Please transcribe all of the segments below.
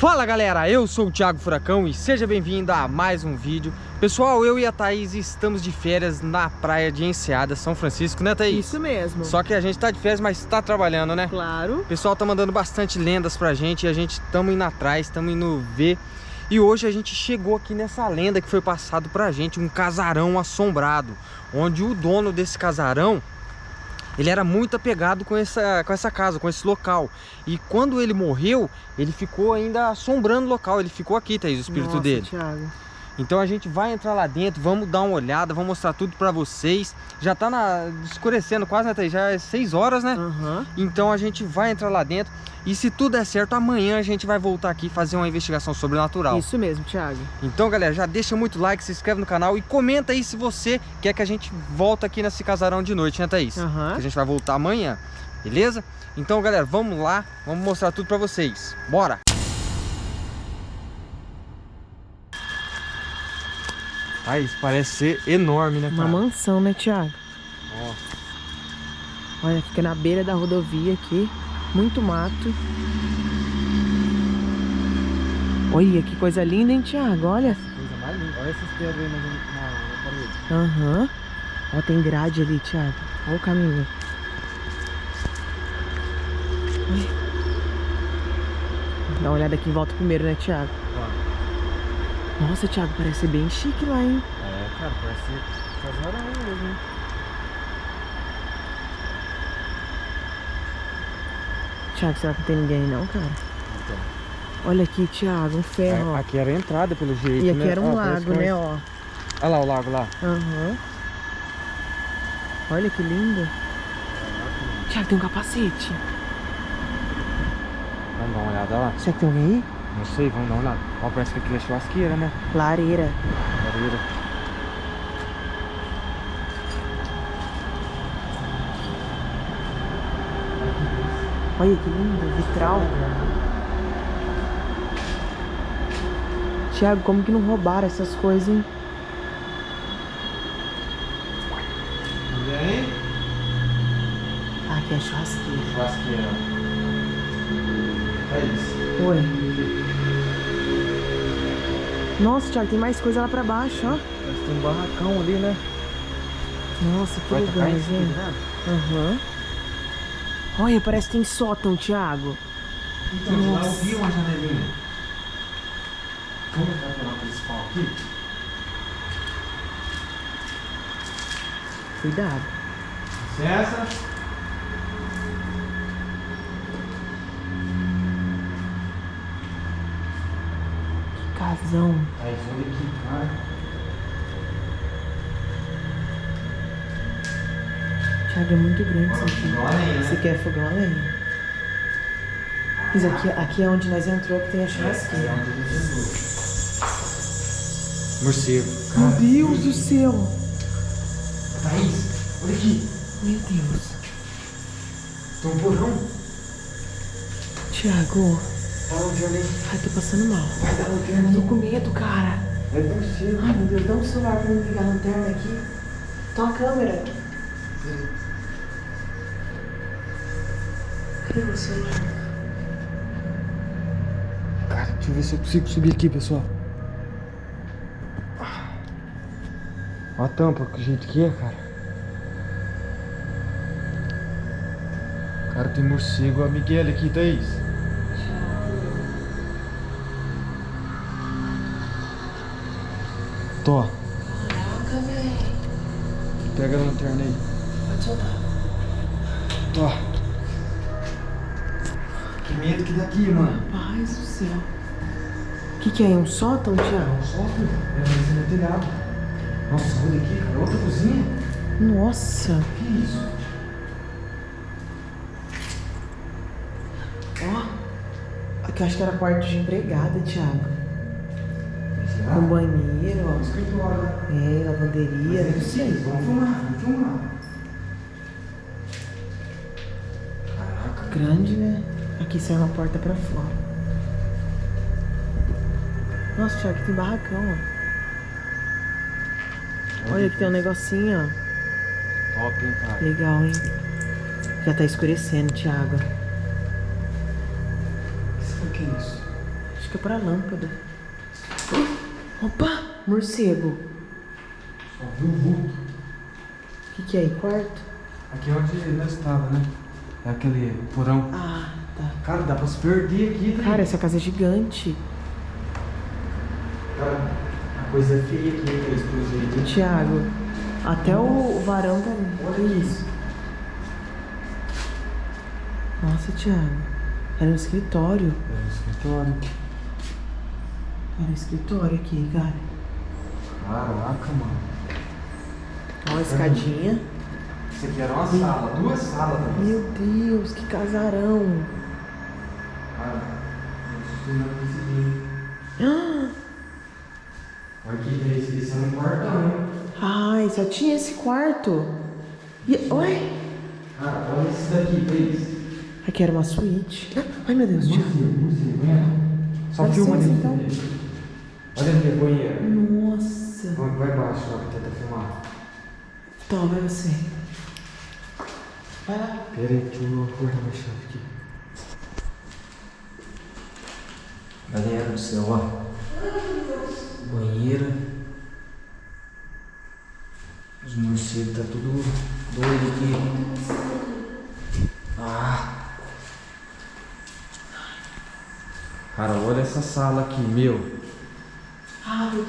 Fala galera, eu sou o Thiago Furacão e seja bem-vindo a mais um vídeo Pessoal, eu e a Thaís estamos de férias na praia de Enseada, São Francisco, né Thaís? Isso mesmo Só que a gente tá de férias, mas tá trabalhando, né? Claro O pessoal tá mandando bastante lendas pra gente e a gente estamos indo atrás, estamos indo ver E hoje a gente chegou aqui nessa lenda que foi passado pra gente, um casarão assombrado Onde o dono desse casarão ele era muito apegado com essa, com essa casa, com esse local. E quando ele morreu, ele ficou ainda assombrando o local. Ele ficou aqui, Thaís, o espírito Nossa, dele. Thiago. Então a gente vai entrar lá dentro, vamos dar uma olhada, vamos mostrar tudo pra vocês. Já tá na, escurecendo quase, né, Thaís? Já é 6 horas, né? Uhum. Então a gente vai entrar lá dentro. E se tudo der certo, amanhã a gente vai voltar aqui fazer uma investigação sobrenatural. Isso mesmo, Thiago. Então, galera, já deixa muito like, se inscreve no canal e comenta aí se você quer que a gente volta aqui nesse casarão de noite, né, Thaís? Aham. Que a gente vai voltar amanhã, beleza? Então, galera, vamos lá, vamos mostrar tudo pra vocês. Bora! Thaís, parece ser enorme, né, Uma cara? mansão, né, Thiago? Nossa. Olha, fica na beira da rodovia aqui. Muito mato. Olha, que coisa linda, hein, Thiago? Olha. Coisa mais linda. Olha essas pedras aí na, na, na parede. Aham. Ó, tem grade ali, Thiago. Olha o caminho. Dá uma olhada aqui em volta primeiro, né, Thiago? Nossa, Thiago, parece bem chique lá, hein? É, cara, parece casarão mesmo, hein? Thiago, será que não tem ninguém não, cara? Então. Olha aqui, Thiago, um ferro, ó. Aqui era a entrada, pelo jeito, E aqui né? era um parece lago, é né, ó. Olha lá o lago lá. Aham. Olha que lindo. Thiago, tem um capacete. Vamos dar uma olhada lá? Será que tem alguém aí? Não sei, vamos dar uma olhada. Ó, parece que aqui é churrasqueira, né? Lareira. Lareira. Olha que lindo, vitral. Thiago, como que não roubaram essas coisas, hein? Ninguém? Ah, aqui é churrasqueira. Churrasqueira. É isso. Oi. Nossa, Thiago, tem mais coisa lá pra baixo, ó. Que tem um barracão ali, né? Nossa, que Vai cima, gente. né? Aham. Olha, parece que tem sótão, Thiago. Então, lá eu Nossa. vi uma janelinha. Vamos entrar pela principal aqui? Cuidado. Licença. Casão. Aí, olha aqui, cara. Thiago, é muito grande isso aqui. né? Esse aqui é fogão a lenha. Isso aqui, aqui é onde nós entrou que tem a churrasqueira. Morcego. Meu Deus do céu! Thaís, olha aqui. Meu Deus. Tem um porão. Thiago, Ai, tô passando mal. Vai dar lanterna Tô com medo, cara. É morcego. Ai, meu Deus, dá um celular pra mim ligar a lanterna aqui. Toma a câmera. Cadê o celular? Cara, deixa eu ver se eu consigo subir aqui, pessoal. Olha a tampa, que jeito que é, cara. Cara, tem morcego. A Miguel aqui, Thaís. Tô. Caraca, velho. Pega a lanterna aí. Pode soltar. Tô. Que medo que daqui, mano. Paz do céu. O que, que é? Um sótão, Thiago? Só, filho. É, mas não telhado. Nossa, olha aqui, cara. Outra cozinha. Nossa. Que isso? Ó. Aqui eu acho que era quarto de empregada, Thiago. Com banheiro, ó. Escritório, né? É, lavanderia, não sei. Vamos filmar, vamos filmar. Caraca, Grande, né? Aqui sai uma porta pra fora. Nossa, Thiago, aqui tem barracão, ó. Olha, aqui tem um negocinho, ó. Top, hein, cara. Legal, hein? Já tá escurecendo, Thiago. O que é isso? Acho que é pra lâmpada. Opa! Morcego. Só viu o vulto. O que, que é aí? Quarto? Aqui é onde nós estávamos, né? É aquele porão. Ah, tá. Cara, dá pra se perder aqui, tá? Cara, essa casa é gigante. Cara, a coisa é feia aqui, pelo jeito. hein? Tiago, até o varão tá. Olha isso. Nossa, Tiago. Era um escritório. É o escritório. Era um escritório aqui, cara. Caraca, mano. Ó, a escadinha. Isso aqui era uma sala, duas salas também. Meu Deus, que casarão. Cara. Ah, Olha aqui, esse, esse é um quartão, hein? Ai, só tinha esse quarto. E, oi? Cara, olha esse daqui, Thaís. Aqui era uma suíte. Ai, meu Deus, Tiago. Só Dá filma licença, ali. então. Olha a banheira. Nossa. Vai, vai baixo lá pra tentar filmar. Toma, vai você. Vai lá. Pera aí, deixa eu acordar minha chave aqui. Galera do céu, ó. Banheira. Os morcegos tá tudo doido aqui. Ah. Cara, olha essa sala aqui, meu. Ah, outro quarto ali, ó.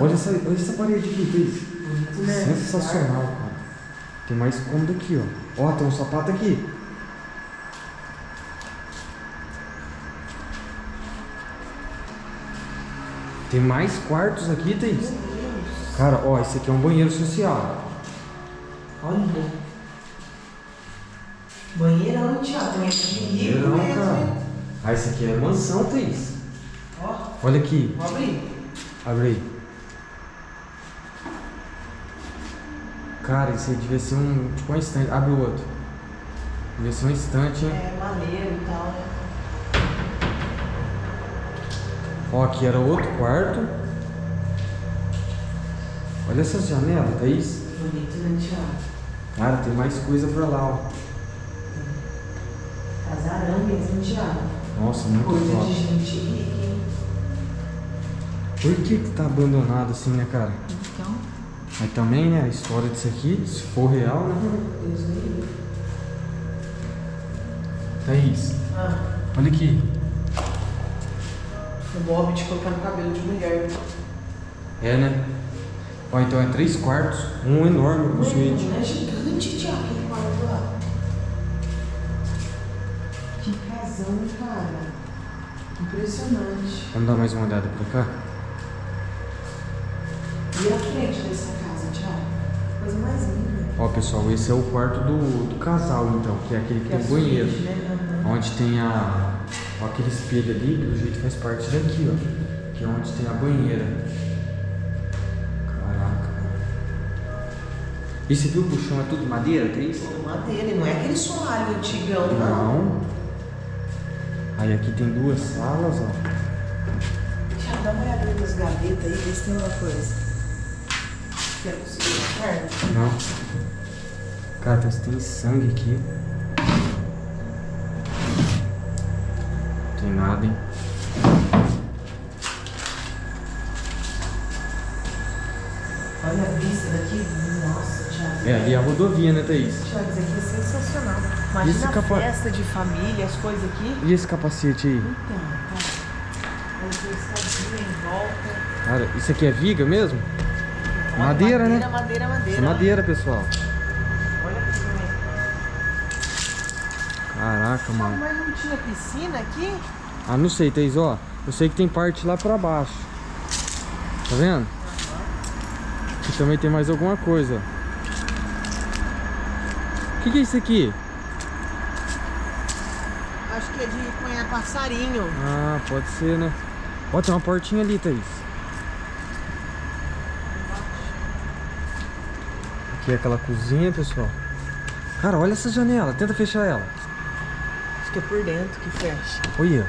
Olha essa, olha essa parede aqui, Cris. Né? Sensacional, cara. Tem mais cômodo aqui, ó. Ó, tem um sapato aqui. Tem mais quartos aqui, Thaís? Cara, ó, esse aqui é um banheiro social. Olha. Banheirão. Banheiro rico Banheirão, mesmo, cara. hein? Ah, esse aqui é mansão, Thaís. Ó, Olha aqui. vou abrir. Abre aí. Cara, isso aí devia ser um. Tipo um estante. Abre o outro. Devia ser um estante, hein? É maneiro e tal, né? Ó, aqui era outro quarto. Olha essas janelas, Thaís. Bonito, né, Tiago? Cara, tem mais coisa pra lá, ó. Casarão mesmo, Tiago. Nossa, muito Coisa de top. gente rica? Por que que tá abandonado assim, né, cara? Então, Mas também, né, a história disso aqui, se for real, né? Deus me. Thaís, Ah, olha aqui. o Bob de colocar no cabelo de mulher. É, né? Ó, então é três quartos, um enorme com suíte. É gigante, Tiago, aquele quarto lá. Que casão, cara. Impressionante. Vamos dar mais uma olhada pra cá? E a frente dessa casa, Tiago? Coisa mais linda. Ó, pessoal, esse é o quarto do, do casal, então, que é aquele que Que é tem a o banheiro. suíte, né? Aham. Onde tem a. Ó, aquele espelho ali, pelo jeito faz parte daqui, ó. Que é onde tem a banheira. Caraca. E você viu que o chão é tudo madeira, tem isso? Tudo madeira, não é aquele soalho antigão, não. Não. Aí aqui tem duas salas, ó. Tiago, dá uma olhada nas gavetas aí, vê se tem uma coisa. Não. Cara, tem, tem sangue aqui. Tem nada, hein? Olha a vista daqui. Nossa, Tiago. É, ali é a rodovia, né, Thaís? Tiago, isso aqui é sensacional. Esse Imagina a capa- festa de família, as coisas aqui. E esse capacete aí? Então, cara. Aí tem escadinha em volta. Cara, isso aqui é viga mesmo? Madeira, né? Madeira, madeira, madeira. É madeira, pessoal. Olha aqui também. Caraca, mano. Mas não tinha piscina aqui? Ah, não sei, Thaís, ó. Eu sei que tem parte lá pra baixo. Tá vendo? Aqui também tem mais alguma coisa. O que, que é isso aqui? Acho que é de punhar passarinho. Ah, pode ser, né? Ó, tem uma portinha ali, Thaís. Aqui é aquela cozinha, pessoal. Cara, olha essa janela. Tenta fechar ela. Acho que é por dentro que fecha. Olha.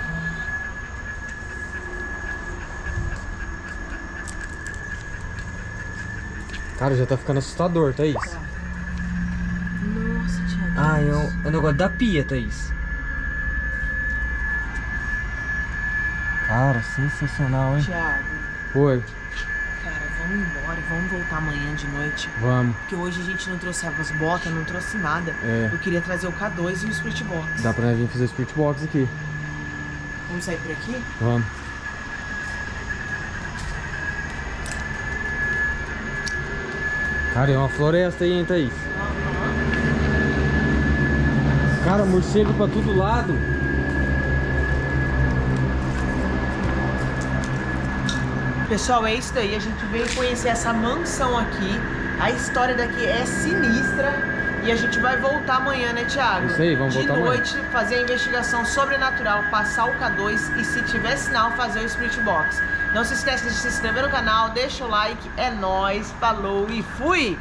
Cara, já tá ficando assustador, Thaís. Nossa, Thiago. Ah, é o, é o negócio da pia, Thaís. Cara, sensacional, hein? Thiago, Oi, vamos embora, vamos voltar amanhã de noite. vamos. Porque hoje a gente não trouxe as botas, não trouxe nada. É. Eu queria trazer o K2 e o Spirit Box. Dá pra gente fazer o Spirit Box aqui. Vamos sair por aqui? Vamos. Cara, é uma floresta aí, hein, Thaís? Cara, morcego pra todo lado. Pessoal, é isso daí. A gente veio conhecer essa mansão aqui. A história daqui é sinistra. E a gente vai voltar amanhã, né, Thiago? Isso aí, vamos De voltar amanhã. noite, fazer a investigação sobrenatural, passar o K2 e se tiver sinal, fazer o Spirit Box. Não se esqueça de se inscrever no canal, deixa o like, é nóis, falou e fui!